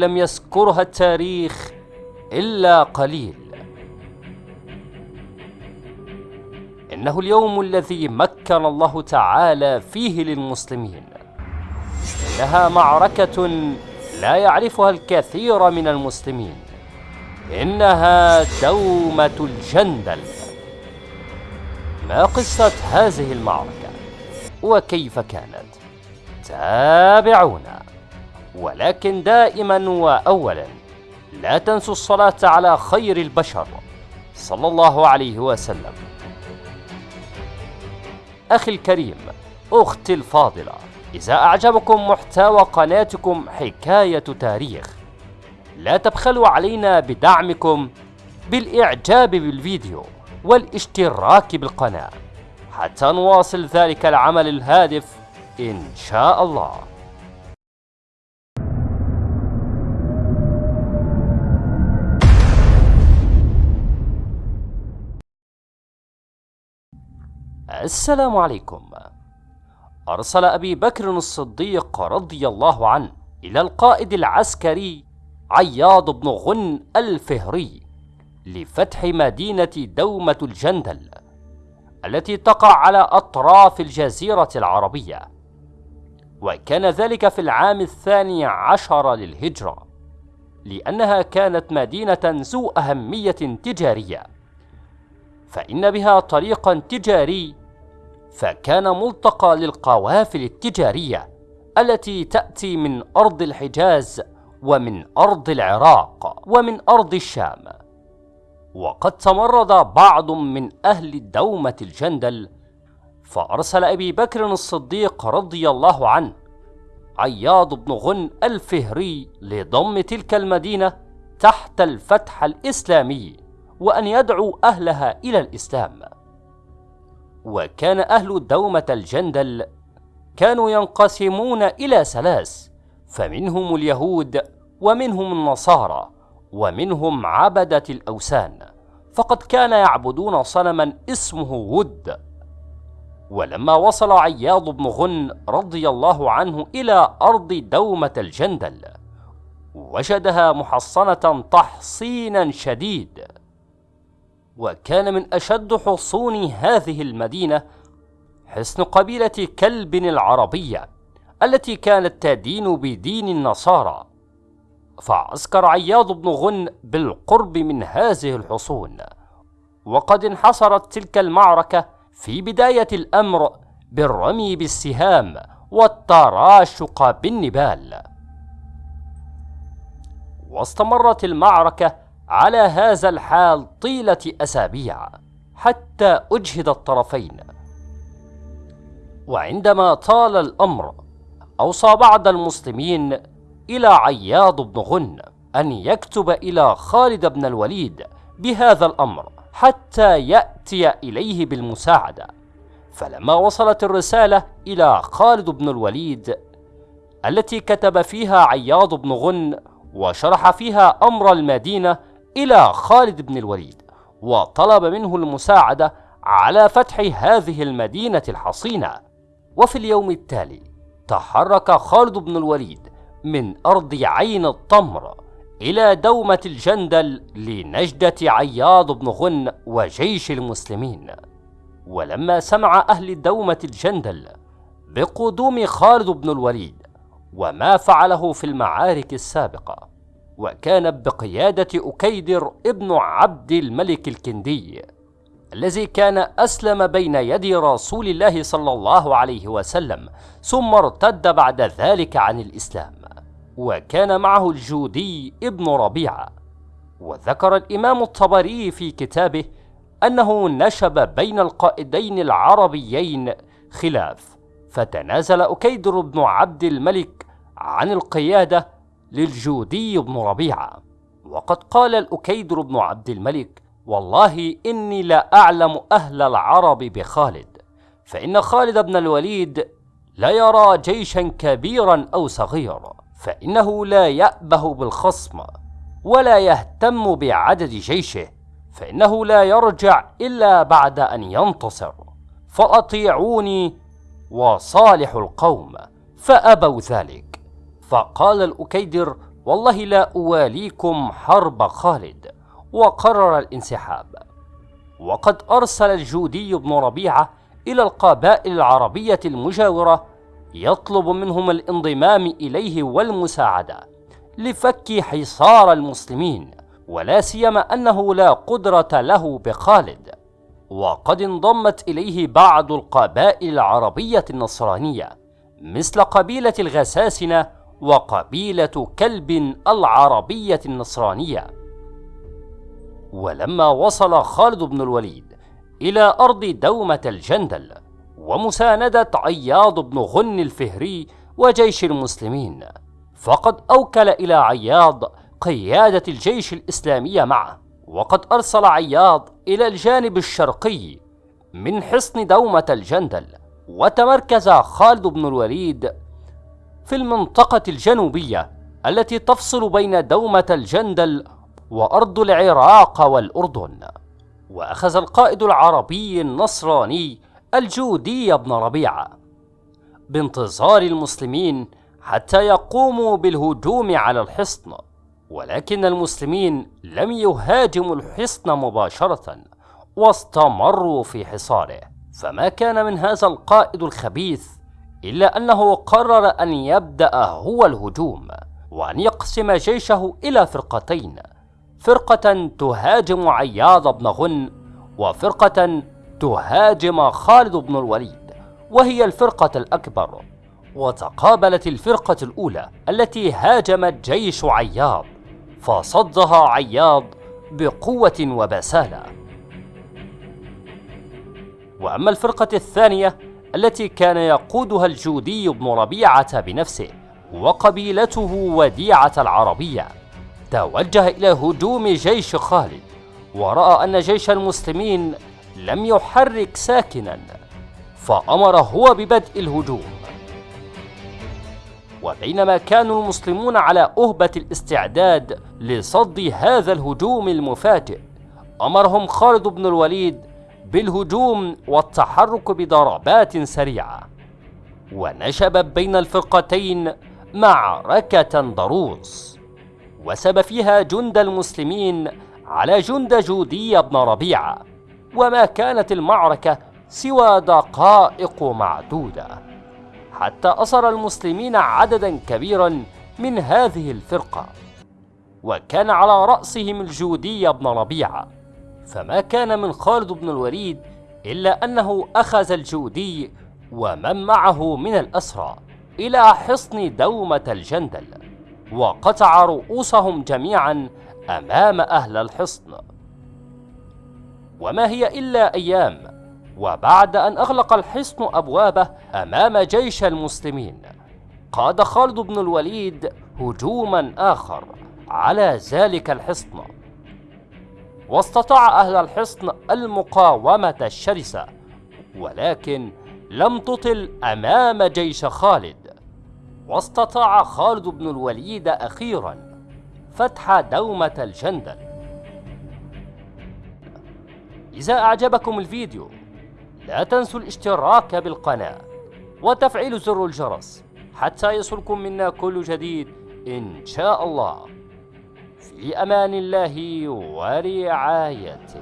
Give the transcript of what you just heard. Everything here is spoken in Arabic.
لم يذكرها التاريخ إلا قليل. إنه اليوم الذي مكن الله تعالى فيه للمسلمين. إنها معركة لا يعرفها الكثير من المسلمين. إنها دومة الجندل. ما قصة هذه المعركة؟ وكيف كانت؟ تابعونا. ولكن دائما وأولا لا تنسوا الصلاة على خير البشر. صلى الله عليه وسلم. أخي الكريم أختي الفاضلة إذا أعجبكم محتوى قناتكم حكاية تاريخ لا تبخلوا علينا بدعمكم بالإعجاب بالفيديو والاشتراك بالقناة. حتى نواصل ذلك العمل الهادف إن شاء الله. السلام عليكم. أرسل أبي بكر الصديق رضي الله عنه إلى القائد العسكري عياض بن غن الفهري لفتح مدينة دومة الجندل التي تقع على أطراف الجزيرة العربية وكان ذلك في العام الثاني عشر للهجرة لأنها كانت مدينة ذو أهمية تجارية. فإن بها طريقا تجاري فكان ملتقى للقوافل التجارية التي تأتي من أرض الحجاز ومن أرض العراق ومن أرض الشام. وقد تمرد بعض من أهل دومة الجندل فأرسل أبي بكر الصديق رضي الله عنه عياض بن غن الفهري لضم تلك المدينة تحت الفتح الإسلامي. وأن يدعو أهلها إلى الإسلام. وكان أهل دومة الجندل كانوا ينقسمون إلى ثلاث فمنهم اليهود ومنهم النصارى ومنهم عبدة الأوثان فقد كان يعبدون صنما اسمه ود. ولما وصل عياض بن غن رضي الله عنه إلى أرض دومة الجندل وجدها محصنة تحصينا شديد. وكان من أشد حصون هذه المدينة حصن قبيلة كلب العربية التي كانت تدين بدين النصارى. فعسكر عياض بن غن بالقرب من هذه الحصون. وقد انحصرت تلك المعركة في بداية الأمر بالرمي بالسهام والتراشق بالنبال. واستمرت المعركة على هذا الحال طيلة أسابيع حتى أجهد الطرفين. وعندما طال الأمر أوصى بعض المسلمين إلى عياض بن غن أن يكتب إلى خالد بن الوليد بهذا الأمر حتى يأتي إليه بالمساعدة. فلما وصلت الرسالة إلى خالد بن الوليد التي كتب فيها عياض بن غن وشرح فيها أمر المدينة إلى خالد بن الوليد وطلب منه المساعدة على فتح هذه المدينة الحصينة. وفي اليوم التالي تحرك خالد بن الوليد من أرض عين الطمر إلى دومة الجندل لنجدة عياض بن غن وجيش المسلمين. ولما سمع أهل دومة الجندل بقدوم خالد بن الوليد وما فعله في المعارك السابقة وكان بقيادة أكيدر ابن عبد الملك الكندي الذي كان أسلم بين يدي رسول الله صلى الله عليه وسلم ثم ارتد بعد ذلك عن الإسلام وكان معه الجودي ابن ربيعة وذكر الإمام الطبري في كتابه أنه نشب بين القائدين العربيين خلاف فتنازل أكيدر بن عبد الملك عن القيادة للجودي بن ربيعة. وقد قال الأكيدر بن عبد الملك والله إني لا أعلم أهل العرب بخالد فإن خالد بن الوليد لا يرى جيشا كبيرا أو صغيرا فإنه لا يأبه بالخصم ولا يهتم بعدد جيشه فإنه لا يرجع إلا بعد أن ينتصر. فأطيعوني وصالح القوم فأبوا ذلك. فقال الأكيدر والله لا أواليكم حرب خالد. وقرر الانسحاب. وقد أرسل الجودي بن ربيعة إلى القبائل العربية المجاورة يطلب منهم الانضمام إليه والمساعدة لفك حصار المسلمين. ولا سيما أنه لا قدرة له بخالد. وقد انضمت إليه بعض القبائل العربية النصرانية مثل قبيلة الغساسنة وقبيلة كلب العربية النصرانية. ولما وصل خالد بن الوليد إلى أرض دومة الجندل ومساندة عياض بن غن الفهري وجيش المسلمين فقد أوكل إلى عياض قيادة الجيش الإسلامي معه وقد أرسل عياض إلى الجانب الشرقي من حصن دومة الجندل وتمركز خالد بن الوليد في المنطقة الجنوبية التي تفصل بين دومة الجندل وأرض العراق والأردن. وأخذ القائد العربي النصراني الجودي بن ربيعة بانتظار المسلمين حتى يقوموا بالهجوم على الحصن. ولكن المسلمين لم يهاجموا الحصن مباشرة واستمروا في حصاره. فما كان من هذا القائد الخبيث إلا أنه قرر أن يبدأ هو الهجوم وأن يقسم جيشه إلى فرقتين فرقة تهاجم عياض بن غن وفرقة تهاجم خالد بن الوليد وهي الفرقة الأكبر وتقابلت الفرقة الأولى التي هاجمت جيش عياض فصدها عياض بقوة وبسالة. وأما الفرقة الثانية التي كان يقودها الجودي بن ربيعة بنفسه وقبيلته وديعة العربية. توجه إلى هجوم جيش خالد ورأى أن جيش المسلمين لم يحرك ساكنا فأمر هو ببدء الهجوم. وبينما كانوا المسلمون على أهبة الاستعداد لصد هذا الهجوم المفاجئ أمرهم خالد بن الوليد بالهجوم والتحرك بضربات سريعة ونشبت بين الفرقتين معركة ضروس وسب فيها جند المسلمين على جند جودي بن ربيعة وما كانت المعركة سوى دقائق معدودة حتى أسر المسلمين عددا كبيرا من هذه الفرقة وكان على رأسهم الجودي بن ربيعة. فما كان من خالد بن الوليد إلا أنه أخذ الجودي ومن معه من الأسرى إلى حصن دومة الجندل وقطع رؤوسهم جميعا أمام أهل الحصن. وما هي إلا أيام وبعد أن أغلق الحصن أبوابه أمام جيش المسلمين قاد خالد بن الوليد هجوما آخر على ذلك الحصن. واستطاع أهل الحصن المقاومة الشرسة ولكن لم تطل أمام جيش خالد. واستطاع خالد بن الوليد أخيرا فتح دومة الجندل. إذا أعجبكم الفيديو لا تنسوا الاشتراك بالقناة وتفعيل زر الجرس حتى يصلكم منا كل جديد إن شاء الله. في أمان الله ورعايته